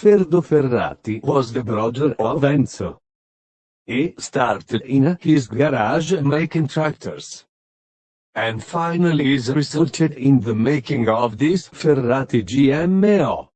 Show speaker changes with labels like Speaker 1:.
Speaker 1: Ferdo Ferrati was the brother of Enzo. He started in his garage making tractors. And finally is resulted in the making of this Ferrati GMO.